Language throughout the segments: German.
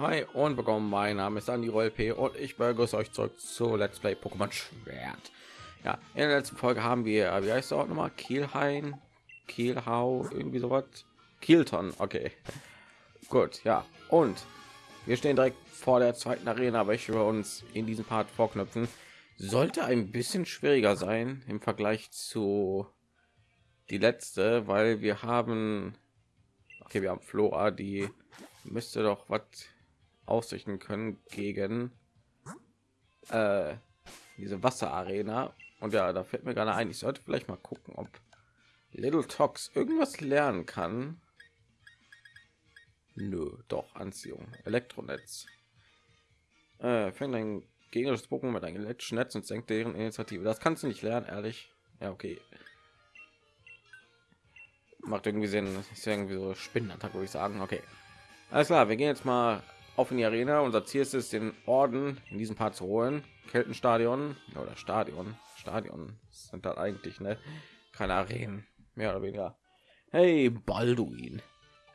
Hi und willkommen. Mein Name ist Andy Roll P und ich begrüße euch zurück zu Let's Play Pokémon Schwert. Ja, in der letzten Folge haben wir, wie heißt der Ort nochmal? Kielhain, Kielhau, irgendwie sowas. Kielton, okay. Gut, ja. Und wir stehen direkt vor der zweiten Arena, welche wir uns in diesem Part vorknüpfen. Sollte ein bisschen schwieriger sein im Vergleich zu die letzte, weil wir haben, okay, wir haben Flora, die müsste doch was ausrichten können gegen äh, diese Wasserarena. Und ja, da fällt mir gerade ein, ich sollte vielleicht mal gucken, ob Little Tox irgendwas lernen kann. Nö, doch Anziehung, Elektronetz. Äh, fängt ein gegnerisches Pokémon mit einem elektrischen Netz und senkt deren Initiative. Das kannst du nicht lernen, ehrlich. Ja, okay. Macht irgendwie Sinn. Ist irgendwie so Spinnenattacke, würde ich sagen. Okay. Alles klar, wir gehen jetzt mal auf in die Arena. Unser Ziel ist es, den Orden in diesem Part zu holen. Keltenstadion oder Stadion. Stadion sind da eigentlich ne? keine Arenen, mehr oder weniger. Hey, Balduin.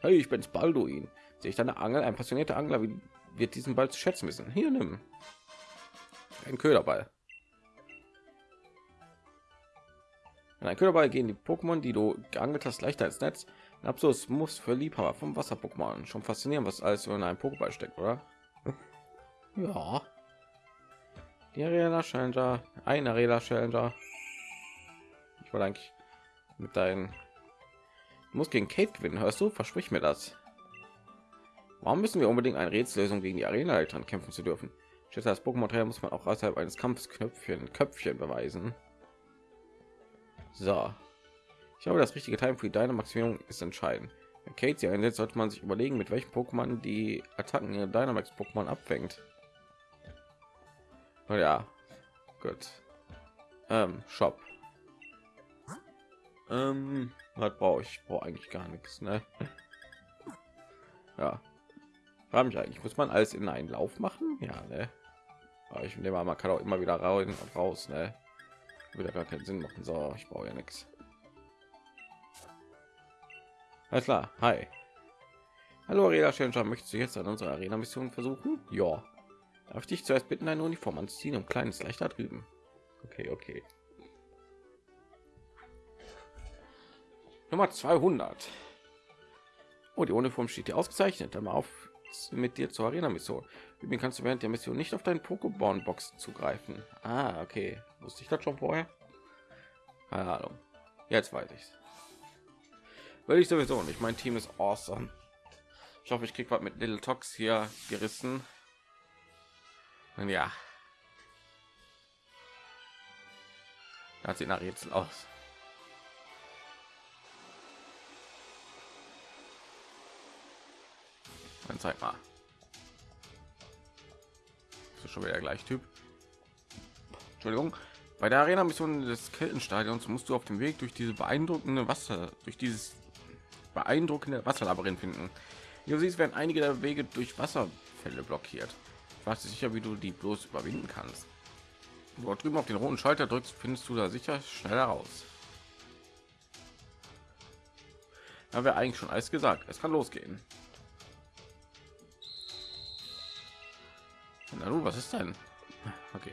Hey, ich bin's Balduin. Sehe ich deine Angel? Ein passionierter Angler wie, wird diesen Ball zu schätzen wissen. Hier nimm ein Köderball. In ein Köderball gehen die Pokémon, die du geangelt hast, leichter als Netz. Absus muss für Liebhaber vom Wasser-Pokémon schon faszinieren, was alles in einem Pokéball steckt, oder? ja. Die Arena Challenger, ein Arena Challenger. Ich wollte eigentlich mit deinen muss gegen Kate gewinnen, hörst du? Versprich mir das. Warum müssen wir unbedingt eine Rätsellösung gegen die Arena Eltern kämpfen zu dürfen? Schätze, das Pokémon muss man auch außerhalb eines Kampfes Knöpfchen Köpfchen beweisen. So, ich glaube, das richtige Time für die Dynamaximierung ist entscheidend. Wenn Kate sie einsetzt, sollte man sich überlegen, mit welchem Pokémon die Attacken ihrer Dynamax Pokémon abfängt. Oh ja, gut. Ähm, Shop. Ähm, was brauche ich? Brauche eigentlich gar nichts, ne? ja. Frage mich eigentlich, muss man alles in einen Lauf machen? Ja, ne? Aber ich nehme mal, man kann auch immer wieder raus, ne? Wieder gar keinen Sinn machen. So, ich brauche ja nichts. Alles klar, hi. Hallo Arena Challenger, möchtest du jetzt an unserer Arena Mission versuchen? Ja. Darf ich dich zuerst bitten, eine Uniform anziehen und kleines leichter drüben? Okay, okay. Nummer 200. Oh, die Uniform steht hier ausgezeichnet. Dann mal auf mit dir zur Arena Mission. Übrigens kannst du während der Mission nicht auf deinen Pokémon Box zugreifen. Ah, okay. Wusste ich das schon vorher? Keine Ahnung. Jetzt weiß ich's. Will ich sowieso nicht. Mein Team ist awesome. Ich hoffe, ich krieg was mit Little Tox hier gerissen. Und ja. Da sieht nach Rätsel aus. Dann zeig mal. Das ist schon wieder gleich Typ. Entschuldigung. Bei der Arena Mission des Keltenstadions musst du auf dem Weg durch diese beeindruckende Wasser, durch dieses beeindruckende Wasserlabyrinth finden. Wie du siehst, werden einige der Wege durch Wasserfälle blockiert. Ich weiß sicher, wie du die bloß überwinden kannst. Dort drüben auf den roten Schalter drückst, findest du da sicher schneller raus. Da wäre eigentlich schon alles gesagt. Es kann losgehen. Na du, was ist denn? Okay.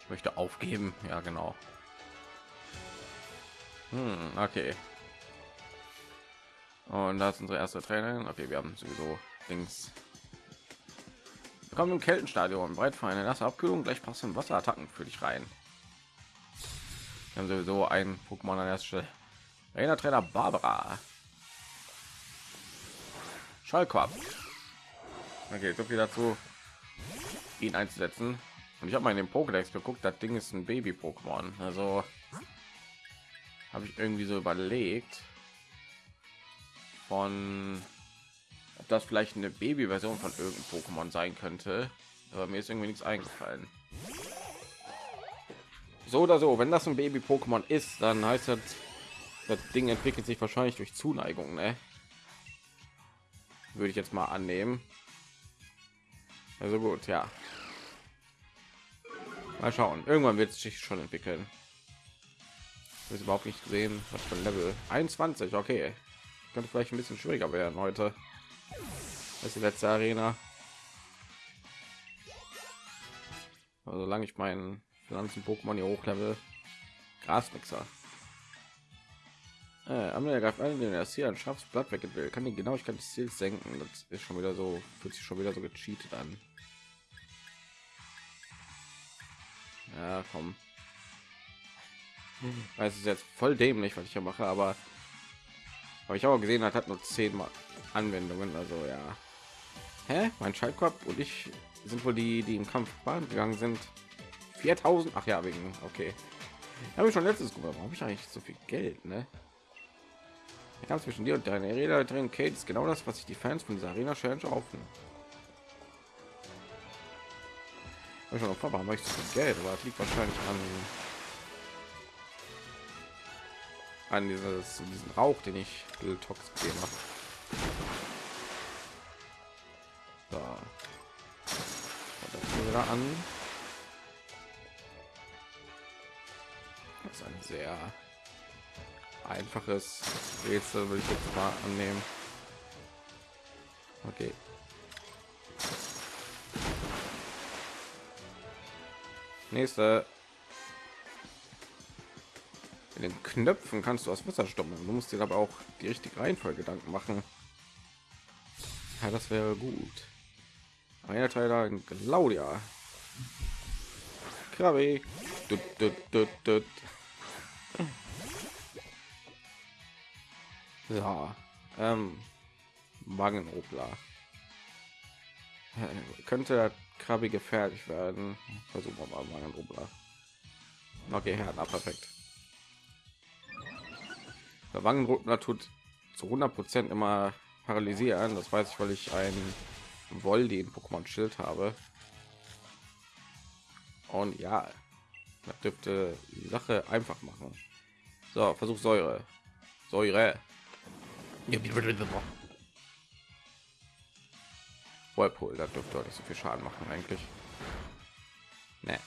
Ich möchte aufgeben. Ja, genau. Hm, okay. Und das ist unsere erste Trainerin. Okay, wir haben sowieso. Wir kommen im Kältenstadion. Bereit für eine nasse Abkühlung. Gleich passen Wasserattacken für dich rein. Wir haben sowieso ein Pokémon an erster Stelle. Trainer Trainer Barbara. Schallquab. Okay, so viel dazu, ihn einzusetzen. Und ich habe mal in den Pokédex geguckt. Das Ding ist ein Baby-Pokémon. Also habe ich irgendwie so überlegt von ob das vielleicht eine Baby-Version von irgendeinem Pokémon sein könnte, aber mir ist irgendwie nichts eingefallen. So oder so, wenn das ein Baby-Pokémon ist, dann heißt das, das Ding entwickelt sich wahrscheinlich durch Zuneigung, ne? Würde ich jetzt mal annehmen. Also gut, ja. Mal schauen. Irgendwann wird sich schon entwickeln. ist überhaupt nicht gesehen, was für ein Level 21. Okay, könnte vielleicht ein bisschen schwieriger werden heute. Ist die letzte Arena. Also solange ich meinen Pflanzen Pokémon hier hochlevel. Grasmixer. Äh, Amelia greift ein, den er hier ein scharfes Blatt weg will. Kann die Genauigkeit des Ziels senken. Das ist schon wieder so, fühlt sich schon wieder so gecheatet an. Ja, komm. Weiß es jetzt voll dämlich, was ich hier mache, aber habe ich auch gesehen, hat hat nur zehnmal Anwendungen. Also ja. Hä? Mein Schaltkorb und ich sind wohl die, die im Kampf gegangen sind. 4000. Ach ja, wegen. Okay. Habe ich schon letztes gemacht. Habe ich eigentlich so viel Geld, ne? Der Kampf zwischen dir und deiner Rede drin, Kate, ist genau das, was sich die Fans von dieser Arena Challenge. Habe schon ich so viel Geld, aber das liegt wahrscheinlich an an dieses diesen Rauch, den ich Tox gegeben habe. So. Und das an. Das ist ein sehr einfaches Rätsel, will ich jetzt mal annehmen. Okay. Nächste. In den Knöpfen kannst du aus Wasser stoppen. Du musst dir aber auch die richtige Reihenfolge Gedanken machen. Ja, das wäre gut. Einer Teil Claudia. Krabbe. Dut, dut, dut. Ja, ähm, Wangenrubler. Äh, könnte Krabbe gefährlich werden. Versuchen wir mal Wangenrubler. Okay, Herr, perfekt. Der Wangenrubler tut zu 100 Prozent immer paralysieren. Das weiß ich, weil ich ein Voldi in Pokémon Schild habe. Und ja, das dürfte die Sache einfach machen. So, Versuch Säure. Säure. Whirlpool, da dürfte nicht so viel Schaden machen eigentlich. Nee.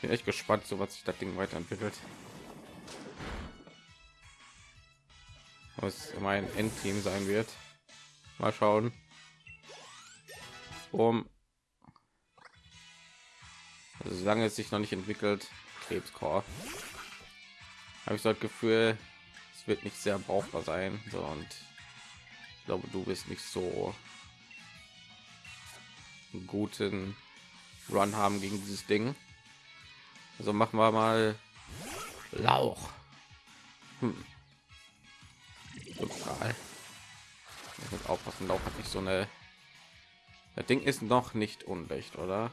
Bin echt gespannt, so was sich das Ding weiterentwickelt. Was mein Endteam sein wird. Mal schauen. Um solange es sich noch nicht entwickelt krebskorb habe ich so das gefühl es wird nicht sehr brauchbar sein so und ich glaube du bist nicht so einen guten run haben gegen dieses ding also machen wir mal lauch hm. aufpassen lauch hat nicht so eine das ding ist noch nicht unrecht oder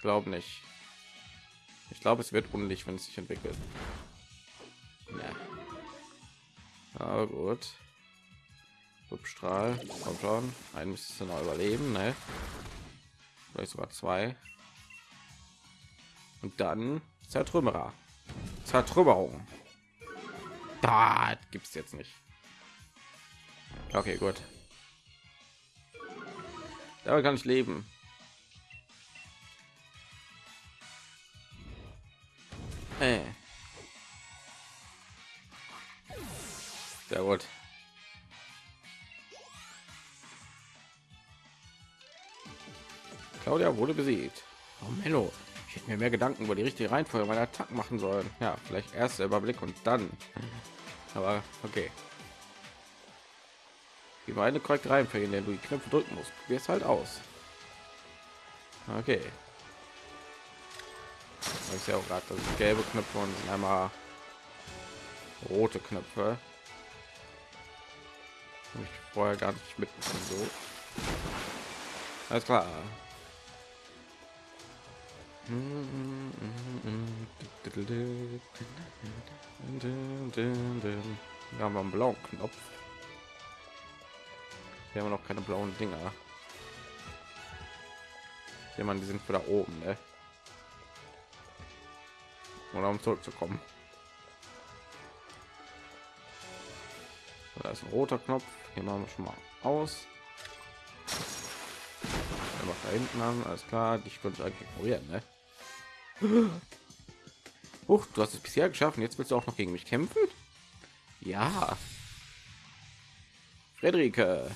glaube nicht. Ich glaube, es wird unlicht, wenn es sich entwickelt. Ja. Gut. Substrahl, kommt schon. Ein müsste noch überleben, ne? Vielleicht sogar zwei. Und dann Zertrümmerer. Zertrümmerung. Da gibt es jetzt nicht. Okay, gut. Da kann ich leben. Äh. Sehr gut. Claudia wurde besiegt. Oh Mello, ich hätte mir mehr Gedanken über die richtige Reihenfolge meiner Attacken machen sollen. Ja, vielleicht erst der Überblick und dann. Aber okay. Die eine korrekte Reihenfolge, in der du die Knöpfe drücken musst. Probier es halt aus. Okay ich ja auch gerade das gelbe knöpfe und einmal rote knöpfe ich vorher gar nicht mit so alles klar wir haben einen blauen knopf wir haben noch keine blauen dinger jemand die sind da oben ne? oder um zurückzukommen. Da ist ein roter Knopf. Hier machen wir schon mal aus. Da hinten an, alles klar. Ich könnte eigentlich ignorieren, ne? Huch, du hast es bisher geschafft. Jetzt willst du auch noch gegen mich kämpfen? Ja. Frederike.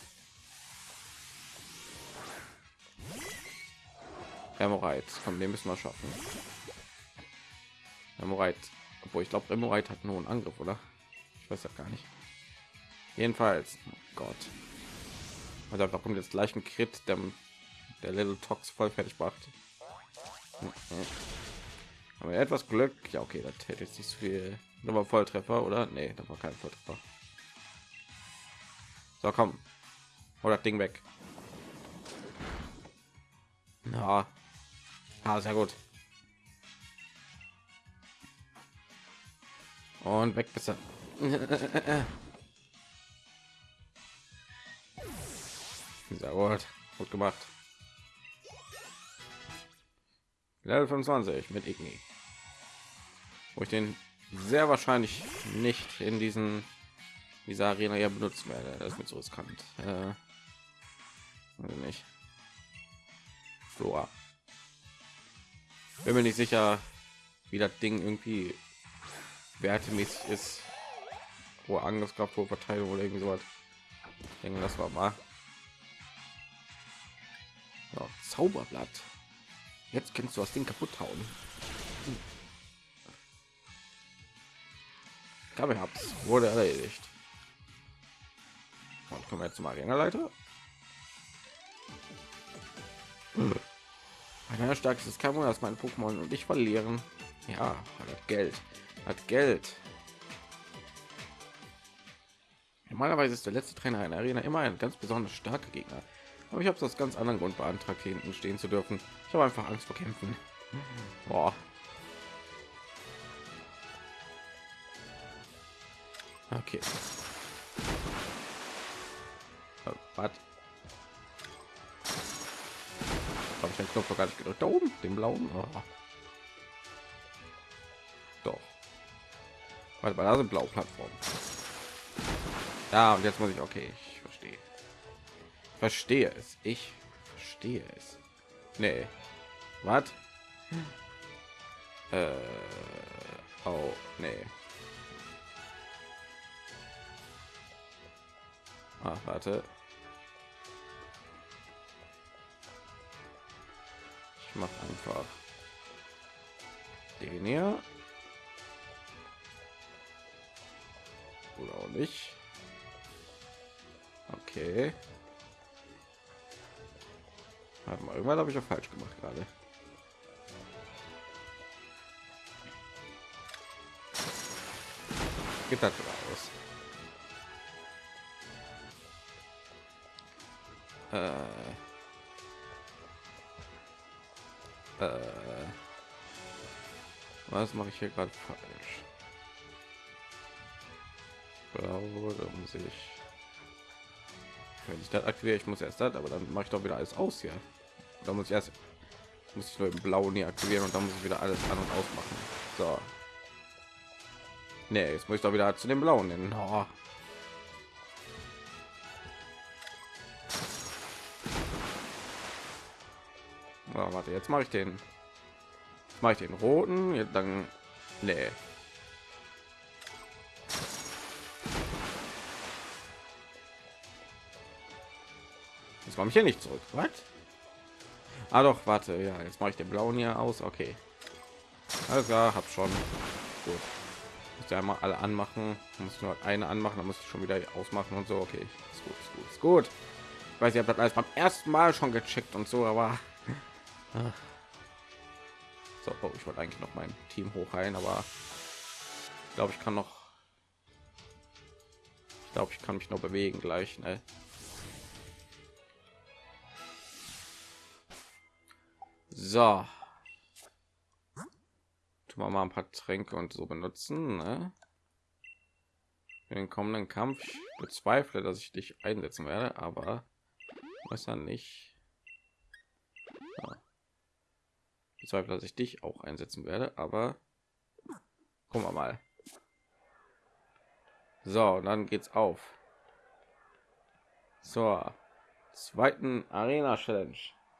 Remorait. Von dem müssen wir schaffen. Remorait. Obwohl ich glaube, Remorait hat nur einen Angriff, oder? Ich weiß ja gar nicht. Jedenfalls. Oh Gott. Also da kommt jetzt gleich ein Crit, der, der Little Tox voll fertig macht. Aber etwas Glück. Ja, okay, das hätte jetzt nicht so viel. Nur Volltreffer, oder? Nee, das war kein Volltreffer. So, komm. Das Ding weg. Na. Ah, sehr gut. Und weg bis Sehr gut. Gut gemacht. Level 25 mit Igni. Wo ich den sehr wahrscheinlich nicht in diesen dieser Arena ja benutzen werde. Das ist mir so riskant. Äh, nicht. Flora. Bin mir nicht sicher, wie das Ding irgendwie wertemäßig ist. Wo Angriffskraft, wo Verteilung oder irgend sowas. Ich denke, das war mal. So, Zauberblatt. Jetzt kannst du das Ding kaputt hauen. Ich habe hab's wurde erledigt. Und kommen wir jetzt zum Arena-Leiter. Ein starkes Kammer, dass mein Pokémon und ich verlieren. Ja, hat Geld, hat Geld. Normalerweise ist der letzte Trainer in der Arena immer ein ganz besonders starker Gegner. Aber ich habe das ganz anderen Grund beantragt, hinten stehen zu dürfen. Habe einfach Angst vor Kämpfen. Boah. Okay. Äh, was? Habe ich den Knopf gar nicht gedrückt? Da oben, den blauen. Oh. Doch. Warte mal, da sind blaue Plattformen. Ja, und jetzt muss ich. Okay, ich verstehe. Verstehe es. Ich verstehe es. Nee. Was? Äh. Oh, nee. Ah, warte. Ich mache einfach den hier. Oder auch nicht. Okay. Warte mal, irgendwann habe ich ja falsch gemacht gerade. Geht das raus? Äh. Äh. Was mache ich hier gerade falsch? Glaube, da muss ich. Wenn ich das aktiviere, ich muss erst das, aber dann mache ich doch wieder alles aus hier. Da muss ich erst muss ich nur im blauen hier aktivieren und dann muss ich wieder alles an und ausmachen. Nee, jetzt muss ich doch wieder zu dem blauen. Hin. Oh. Oh, warte, jetzt mache ich den. Mache ich den roten, jetzt dann. Nee. Jetzt komme ich hier nicht zurück. Was? Ah doch, warte, ja, jetzt mache ich den blauen hier aus. Okay. Alles klar, hab schon. Gut. Muss ja einmal alle anmachen. Muss nur eine anmachen, dann muss ich schon wieder ausmachen und so. Okay, ist gut, ist gut, ist gut. Ich weiß, ich habe das alles beim ersten Mal schon gecheckt und so, aber so, oh, ich wollte eigentlich noch mein Team hochheilen, aber ich glaube, ich kann noch. Ich glaube, ich kann mich noch bewegen gleich. Ne? So. Tun wir mal ein paar Tränke und so benutzen. Ne? Für den kommenden Kampf ich bezweifle, dass ich dich einsetzen werde, aber weiß ja nicht. Ja bezweifle, dass ich dich auch einsetzen werde, aber gucken wir mal. So, dann geht's auf. Zur zweiten Arena Challenge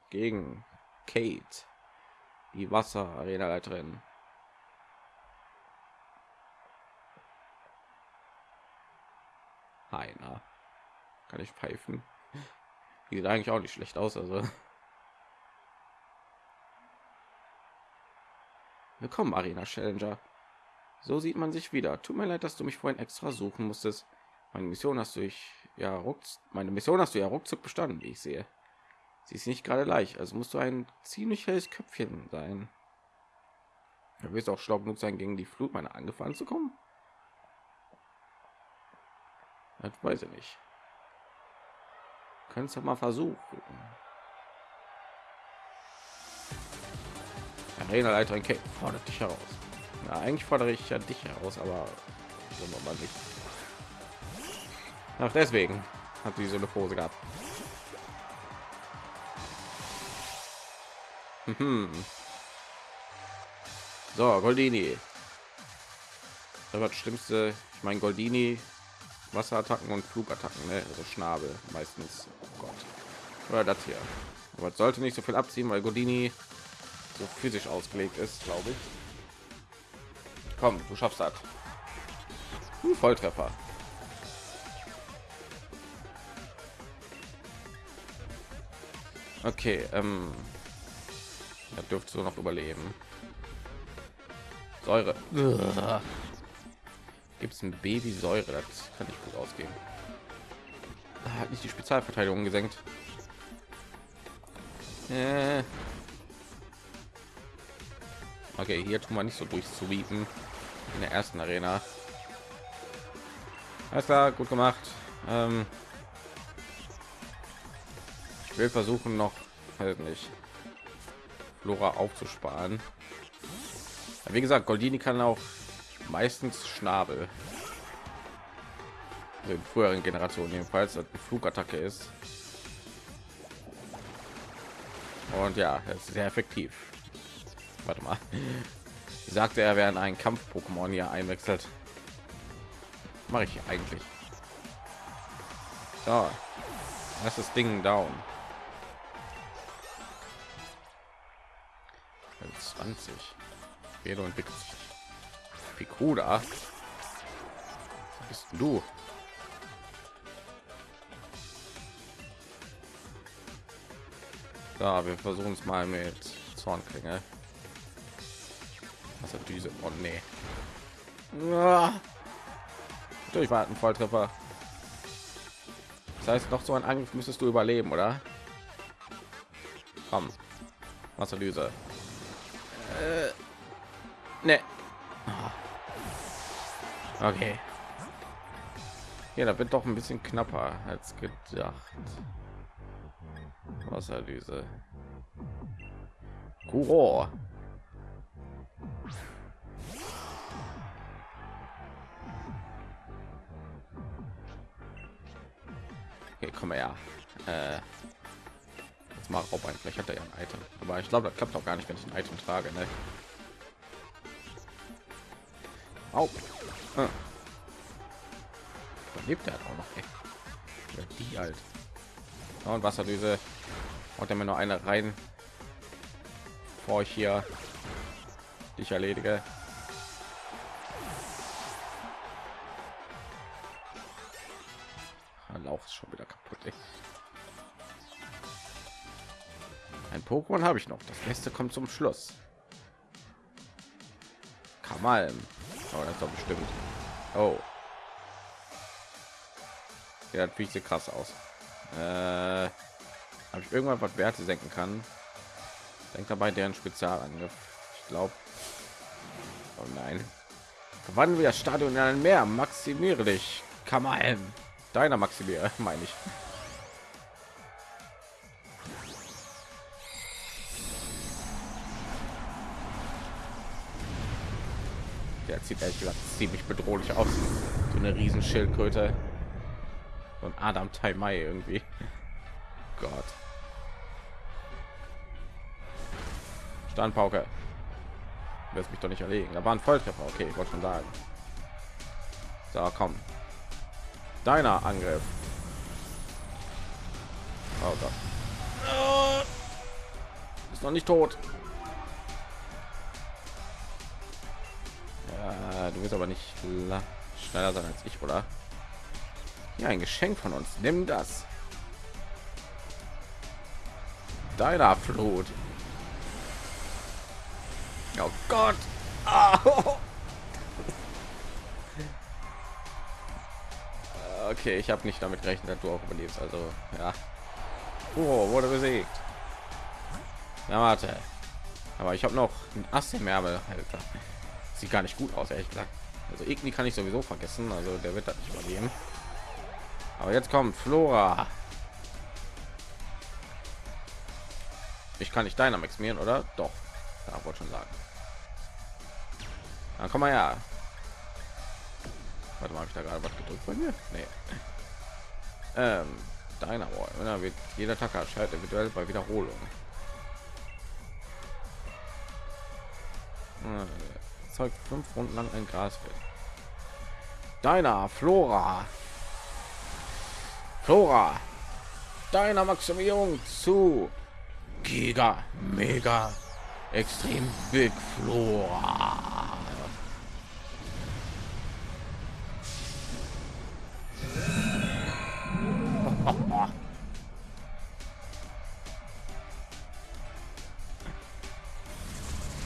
gegen Kate. die Wasser Arena Leiterin. Heiner. Kann ich pfeifen? Die sieht eigentlich auch nicht schlecht aus, also. Willkommen, Arena Challenger. So sieht man sich wieder. Tut mir leid, dass du mich vorhin extra suchen musstest. Meine Mission hast du ich ja rucks, meine Mission hast du ja ruckzuck bestanden, wie ich sehe. Sie ist nicht gerade leicht, also musst du ein ziemlich helles Köpfchen sein. Du wirst auch schlau genug sein, gegen die Flut meiner angefangen zu kommen. Das weiß ich nicht. Kannst du mal versuchen. Arena-Leiterin Kate fordert dich heraus. Na, eigentlich fordere ich ja dich heraus, aber so nochmal nicht. Ach, deswegen hat sie so eine Pose gehabt. Mhm. So, Goldini. Das war das Schlimmste. Ich meine, Goldini, Wasserattacken und Flugattacken, ne? also Schnabel meistens. Oh Gott. Oder das hier. Aber es sollte nicht so viel abziehen, weil Goldini so physisch ausgelegt ist, glaube ich. Komm, du schaffst das. Hm, Volltreffer. Okay, ähm, da dürfte so noch überleben. Säure. Gibt es ein Baby Säure? Das kann nicht gut ausgehen. Hat nicht die Spezialverteidigung gesenkt. Äh. Okay, hier tun wir nicht so durch zu bieten in der ersten Arena. Alles klar, gut gemacht. Ähm ich will versuchen noch halt nicht Flora aufzusparen. wie gesagt, Goldini kann auch meistens Schnabel. Also in früheren Generationen jedenfalls eine Flugattacke ist. Und ja, ist sehr effektiv. Warte mal. Sagte, er wäre ein Kampf-Pokémon hier einwechselt. Mache ich eigentlich. So. Das Ding down. 20. Vedo entwickelt sich. Pikuda. Bist du? Da, wir versuchen es mal mit Zornklinge. Was hat diese? Oh nee. Durchwarten, Volltreffer. Das heißt, noch so ein Angriff müsstest du überleben, oder? Komm. Wasserlyse. Äh, ne. Okay. Ja, da wird doch ein bisschen knapper als gedacht. Wasserlyse. Kuro. Okay, komm her. Äh, jetzt mal Raub ein. Vielleicht hat er ja ein Item. Aber ich glaube, das klappt auch gar nicht, wenn ich ein Item trage. Ne? Au. Ah. Lebt er auch noch? Ey. Ja, die halt. und Wasserdüse. Und dann noch eine rein, bevor ich hier dich erledige. Lauch ist schon wieder kaputt. Ey. Ein Pokémon habe ich noch. Das Beste kommt zum Schluss. Kamalm. Oh, das doch bestimmt. Oh. Ja, das sieht krass aus. Äh, Habe ich irgendwann was Werte senken kann? Denkt dabei deren Spezialangriff. Ich glaube. Oh nein. Wann wir das Stadion in ein Meer? Maximiere dich. Kamalm. Deiner Maximiere, meine ich. Der sieht ehrlich gesagt ziemlich bedrohlich aus. So eine riesen Schildkröte und Adam Tai irgendwie. Gott. Standpauke. Wirst mich doch nicht erlegen. Da war ein Volltreffer. Okay, ich wollte schon sagen. Da so, komm. Deiner Angriff. Oh Gott. Ist noch nicht tot. Ja, du wirst aber nicht schneller sein als ich, oder? Ja, ein Geschenk von uns. Nimm das. Deiner Flut. Oh Gott. Oh. Okay, ich habe nicht damit gerechnet, dass du auch überlebst. Also, ja. Oh, wurde besiegt. Na, warte. Aber ich habe noch ein Ass im Ärmel. Alter. Sieht gar nicht gut aus, ehrlich gesagt. Also Igni kann ich sowieso vergessen. Also der wird das nicht überleben. Aber jetzt kommt Flora. Ich kann nicht deiner maximieren, oder? Doch. Da wollte schon sagen. Dann komm mal ja. Warte mal, habe ich da gerade was gedrückt bei mir? Nee. Ähm, deiner Wall. wird jeder Tag erscheint eventuell bei Wiederholung. Zeugt fünf Runden lang ein Grasfeld. Deiner Flora. Flora. Deiner Maximierung zu Giga Mega Extrem Big Flora.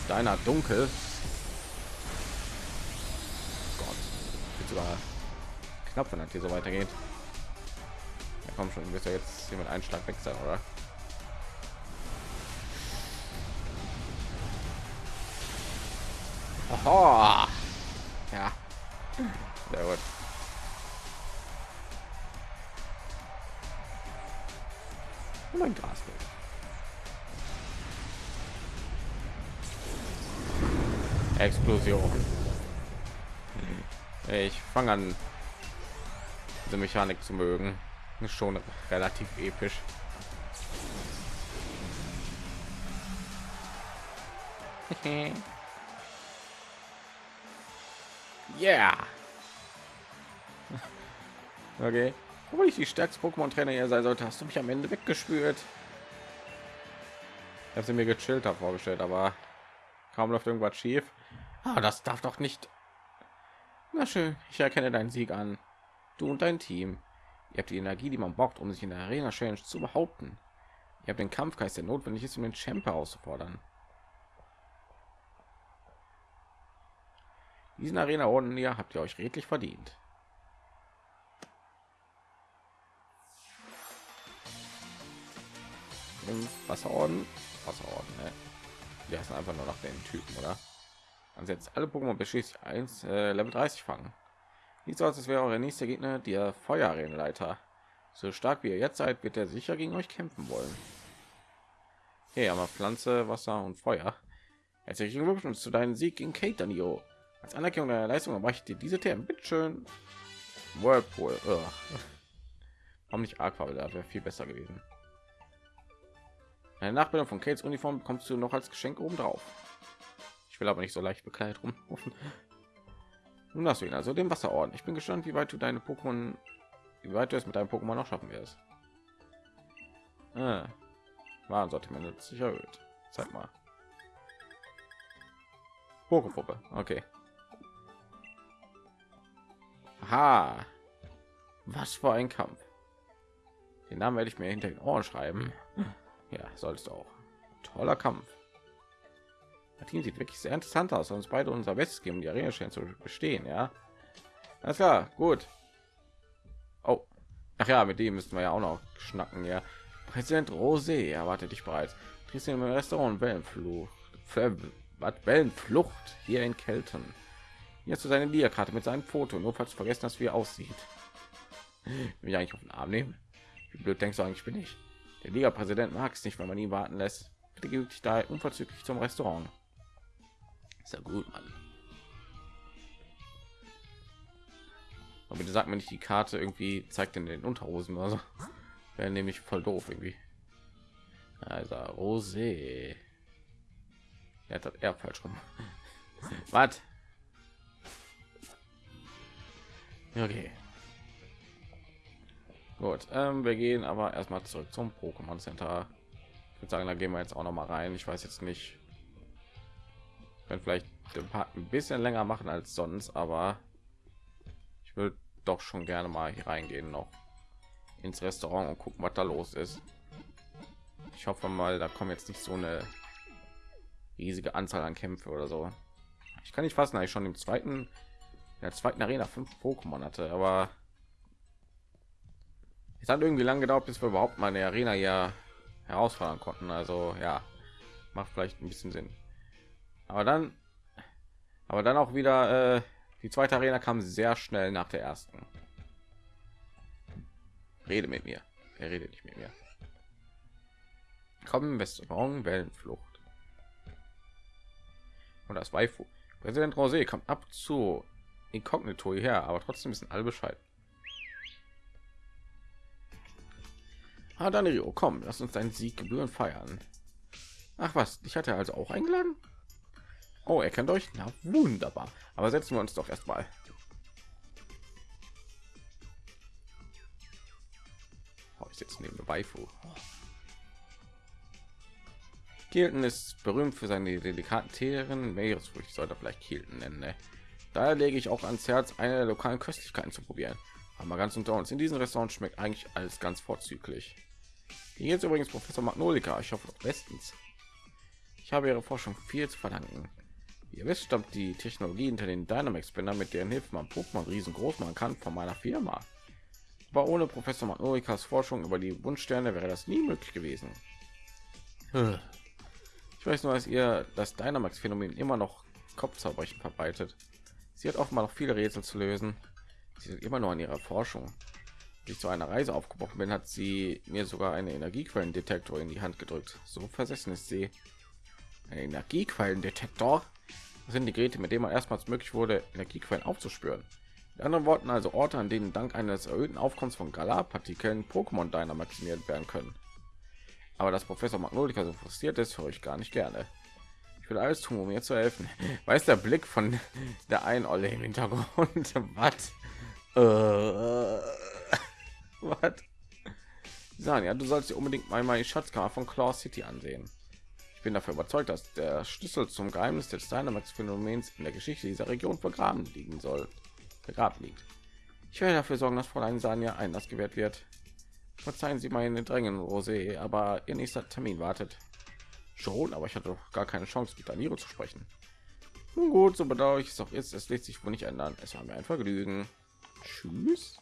Deiner dunkel. Gott, wird sogar knapp, wenn das hier so weitergeht. Komm schon, wird ja jetzt mit einem Schlag weg sein, oder? Oho. Ja. Sehr gut. mein Grasbild. Explosion. Ich fange an, diese Mechanik zu mögen. Ist schon relativ episch. yeah. Okay. Obwohl ich die stärkste Pokémon-Trainer hier sein sollte, hast du mich am Ende weggespült. Ich habe sie mir gechillt vorgestellt, aber kaum läuft irgendwas schief. Ah, das darf doch nicht. Na schön, ich erkenne deinen Sieg an. Du und dein Team. Ihr habt die Energie, die man braucht, um sich in der Arena Challenge zu behaupten. Ihr habt den Kampfgeist, der notwendig ist, um den Champ auszufordern. Diesen Arena Orden hier habt ihr euch redlich verdient. Wasserorden, Wasserorden, ne? Die heißen einfach nur nach den Typen, oder? Man setzt alle Pokémon beschließt 1 äh, Level 30 fangen. Nicht so, als wäre eure nächste Gegner der Feuerarenleiter. So stark wie ihr jetzt seid, wird er sicher gegen euch kämpfen wollen. Hey, aber Pflanze, Wasser und Feuer. Herzlichen Glückwunsch zu deinem Sieg gegen Kate Danio. Als Anerkennung deiner Leistung erreicht dir diese Themen. Bitteschön. Whirlpool. Ugh. Warum nicht Aqua? Da wäre viel besser gewesen. Eine Nachbildung von Kates Uniform bekommst du noch als Geschenk oben drauf. Ich will aber nicht so leicht bekleidet rumrufen. Nun hast du ihn also den Wasserorden. Ich bin gespannt, wie weit du deine Pokémon, wie weit du es mit deinem Pokémon noch schaffen wirst. Ah, Warensortiment sich erhöht. Zeig mal. Pokepuppe. Okay. Ha. Was für ein Kampf. Den Namen werde ich mir hinter den Ohren schreiben. Ja, sollst du auch. Toller Kampf. Martin sieht wirklich sehr interessant aus, uns beide unser Bestes geben, die Arena scheint zu bestehen, ja. Alles klar, gut. Oh, ach ja, mit dem müssten wir ja auch noch schnacken, ja. Präsident Rosé erwartet dich bereits. Triffst im Restaurant Wellenflucht, Wellenflucht hier in Kelten. Jetzt zu seine Liakarte mit seinem Foto, nur falls vergessen hast, wie er aussieht. Will ich eigentlich auf den Arm nehmen? Wie blöd denkst du eigentlich bin ich? Der Liga-Präsident mag es nicht, wenn man ihn warten lässt. Bitte gebe dich da unverzüglich zum Restaurant. Ist ja gut, Mann. Aber bitte sagt mir nicht, die Karte irgendwie zeigt in den Unterhosen oder so. Wäre nämlich voll doof irgendwie. Also Rosé. Er hat eher falsch rum. Was? Okay. Gut, ähm, wir gehen aber erstmal zurück zum Pokémon Center. Ich würde sagen, da gehen wir jetzt auch noch mal rein. Ich weiß jetzt nicht, wenn vielleicht den Part ein bisschen länger machen als sonst, aber ich will doch schon gerne mal hier reingehen noch ins Restaurant und gucken, was da los ist. Ich hoffe mal, da kommen jetzt nicht so eine riesige Anzahl an Kämpfe oder so. Ich kann nicht fassen, dass ich schon im zweiten, in der zweiten Arena fünf Pokémon hatte, aber es hat irgendwie lange gedauert, bis wir überhaupt mal eine Arena ja herausfordern konnten. Also ja, macht vielleicht ein bisschen Sinn. Aber dann, aber dann auch wieder äh, die zweite Arena kam sehr schnell nach der ersten. Rede mit mir. Er redet nicht mit mir. Kommen Restaurant Wellenflucht. Und das Waifu. Präsident Rosé kommt ab zu Inkognito her, aber trotzdem wissen alle Bescheid. Ah, Danilo, komm, lass uns deinen Sieg gebühren feiern. Ach was, ich hatte also auch eingeladen. Oh, er kennt euch. Na wunderbar. Aber setzen wir uns doch erstmal. Oh, ich sitze neben Waifu. Kielten ist berühmt für seine delikaten Teeren. Meeresfrüchte sollte vielleicht Kielten nennen. Ne? Daher lege ich auch ans Herz, eine der lokalen Köstlichkeiten zu probieren. Aber ganz unter uns. In diesem Restaurant schmeckt eigentlich alles ganz vorzüglich. Hier ist übrigens Professor Magnolika. Ich hoffe bestens. Ich habe ihre Forschung viel zu verdanken. Ihr wisst, stammt die Technologie hinter den Dynamax Spinner, mit deren Hilfe man Pokémon riesengroß machen kann, von meiner Firma. Aber ohne Professor Magnolikas Forschung über die Wunschsterne wäre das nie möglich gewesen. Ich weiß nur, dass ihr das Dynamax-Phänomen immer noch Kopfzerbrechen verbreitet. Sie hat mal noch viele Rätsel zu lösen. Sie sind immer nur an ihrer Forschung. Als ich zu einer Reise aufgebrochen bin, hat sie mir sogar eine Energiequellendetektor in die Hand gedrückt. So versessen ist sie. Ein Energiequellendetektor sind die Geräte, mit denen man erstmals möglich wurde, Energiequellen aufzuspüren. In anderen Worten also Orte, an denen dank eines erhöhten Aufkommens von Galar-Partikeln Pokémon Diner maximiert werden können. Aber dass Professor Magnolika so frustriert ist, höre ich gar nicht gerne. Ich will alles tun, um mir zu helfen. Weiß der Blick von der einen Olle im Hintergrund. Was? Äh, was? Sagen ja, du sollst dir unbedingt mal meine Schatzkammer von Claw City ansehen. Ich bin dafür überzeugt, dass der Schlüssel zum Geheimnis des Dynamax-Phänomens in der Geschichte dieser Region vergraben liegen soll. Begraben liegt. Ich werde dafür sorgen, dass Fräulein Sanja Einlass gewährt wird. Verzeihen Sie meine Drängen, Rosé, aber Ihr nächster Termin wartet. Schon, aber ich hatte doch gar keine Chance, mit Daniro zu sprechen. Nun gut, so bedauere ich es auch jetzt. Es lässt sich wohl nicht ändern. Es war mir ein Vergnügen. Tschüss.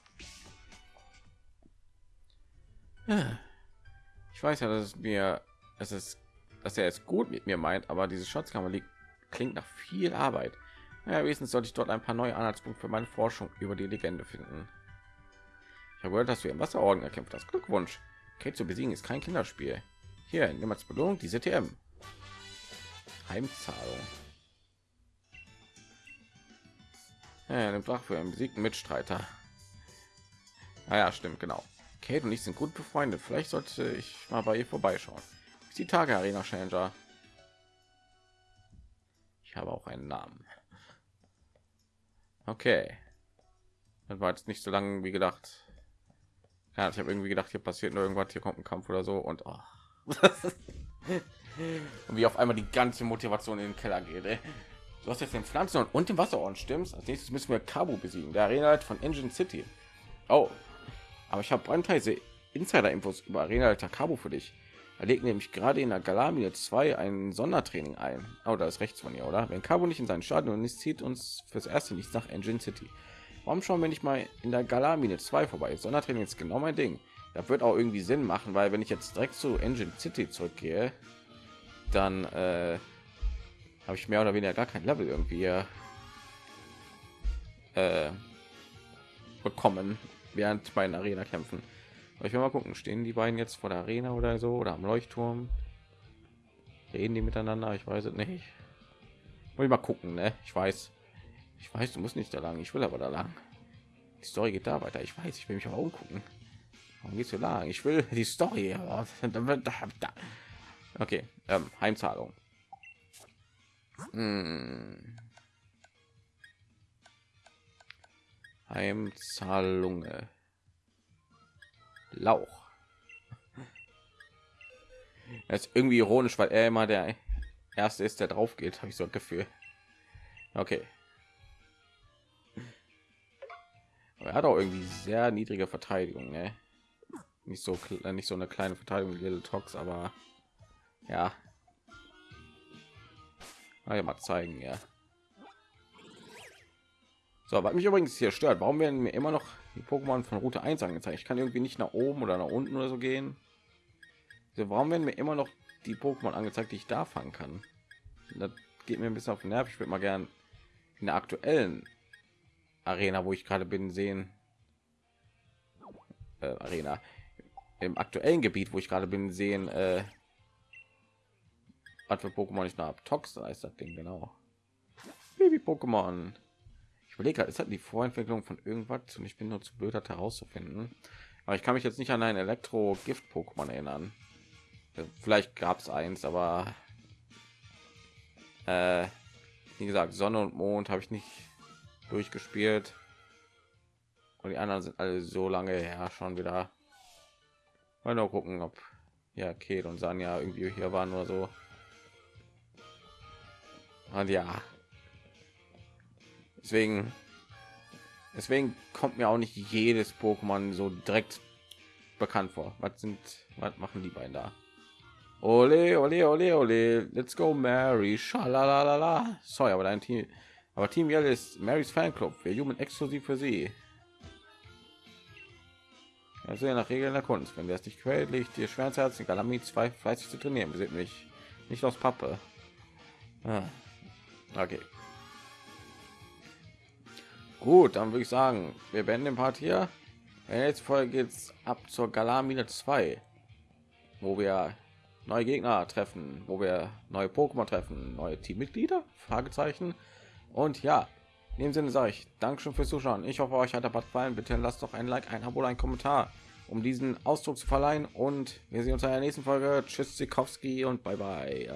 Ich weiß ja, dass es mir, es ist dass er es gut mit mir meint, aber diese Schatzkammer liegt klingt nach viel Arbeit. Ja, wenigstens sollte ich dort ein paar neue Anhaltspunkte für meine Forschung über die Legende finden. Ich habe gehört, dass du im Wasserorden erkämpft hast. Glückwunsch. Kate zu besiegen ist kein Kinderspiel. Hier, nimm als Belohnung diese TM. Heimzahlung. Ja, nimmt Wach für einen besiegten Mitstreiter. Ah ja, stimmt, genau. Kate und ich sind gut befreundet. Vielleicht sollte ich mal bei ihr vorbeischauen die Tage Arena Changer. Ich habe auch einen Namen. Okay. Das war jetzt nicht so lange wie gedacht. Ja, ich habe irgendwie gedacht, hier passiert nur irgendwas, hier kommt ein Kampf oder so und, oh. und wie auf einmal die ganze Motivation in den Keller geht. Ey. Du hast jetzt den Pflanzen und den Wasserorden stimmst. Als nächstes müssen wir Cabo besiegen, der Arena von Engine City. Oh, aber ich habe brandheiße Insider-Infos über Arena Cabo für dich. Er legt nämlich gerade in der Galamine 2 ein Sondertraining ein. Oh, da ist rechts von ihr, oder? Wenn Cabo nicht in seinen Stadion ist, zieht uns fürs erste nichts nach Engine City. Warum schauen wir nicht mal in der Galamine 2 vorbei? Sondertraining ist genau mein Ding. Da wird auch irgendwie Sinn machen, weil wenn ich jetzt direkt zu Engine City zurückgehe, dann äh, habe ich mehr oder weniger gar kein Level irgendwie äh, bekommen während meinen Arena kämpfen. Ich will mal gucken, stehen die beiden jetzt vor der Arena oder so oder am Leuchtturm? Reden die miteinander? Ich weiß es nicht. Muss ich mal gucken, ne? Ich weiß, ich weiß, du musst nicht da lang. Ich will aber da lang. Die Story geht da weiter. Ich weiß, ich will mich aber umgucken. Warum geht's so lang? Ich will die Story. Okay, ähm, Heimzahlung. Hm. Heimzahlunge. Lauch. Das ist irgendwie ironisch, weil er immer der erste ist, der drauf geht, habe ich so ein Gefühl. Okay. Aber er hat auch irgendwie sehr niedrige Verteidigung, ne? Nicht so nicht so eine kleine Verteidigung wie Little Tox, aber ja. Mal, mal zeigen, ja. So, was mich übrigens hier stört, warum werden mir immer noch die Pokémon von Route 1 angezeigt? Ich kann irgendwie nicht nach oben oder nach unten oder so gehen. So, warum werden mir immer noch die Pokémon angezeigt, die ich da fangen kann? Das geht mir ein bisschen auf den Nerv. Ich würde mal gern in der aktuellen Arena, wo ich gerade bin, sehen. Äh, Arena im aktuellen Gebiet, wo ich gerade bin, sehen, äh, was für Pokémon ich noch habe. Tox ist das Ding genau. Baby Pokémon. Ich überlege, ist das die Vorentwicklung von irgendwas und ich bin nur zu blöd, das herauszufinden. Aber ich kann mich jetzt nicht an ein Elektro-Gift-Pokémon erinnern. Äh, vielleicht gab es eins, aber äh, wie gesagt, Sonne und Mond habe ich nicht durchgespielt. Und die anderen sind alle so lange her schon wieder. Mal noch gucken, ob ja Kate und Sanja irgendwie hier waren oder so. Und ja, deswegen, deswegen kommt mir auch nicht jedes Pokémon so direkt bekannt vor. Was sind, was machen die beiden da? Ole, ole, ole, ole, let's go, Mary. Schalalala. Sorry, aber dein Team, aber Team Yell ist Marys Fanclub. Wir jubeln exklusiv für sie. Also ja nach Regeln der Kunst. Wenn es nicht quält, liegt dir schwer ins Herz, Galami zwei fleißig zu trainieren. Wir sind nicht, nicht aus Pappe. Ah. Okay. Gut, dann würde ich sagen, wir beenden den Part hier. Jetzt Folge geht's ab zur Galamine 2, wo wir neue Gegner treffen, wo wir neue Pokémon treffen, neue Teammitglieder? Fragezeichen. Und ja, in dem Sinne sage ich Dankeschön fürs Zuschauen. Ich hoffe, euch hat der Bad gefallen. Bitte lasst doch ein Like, ein Abo, ein Kommentar, um diesen Ausdruck zu verleihen. Und wir sehen uns in der nächsten Folge. Tschüss, Sikowski und bye bye.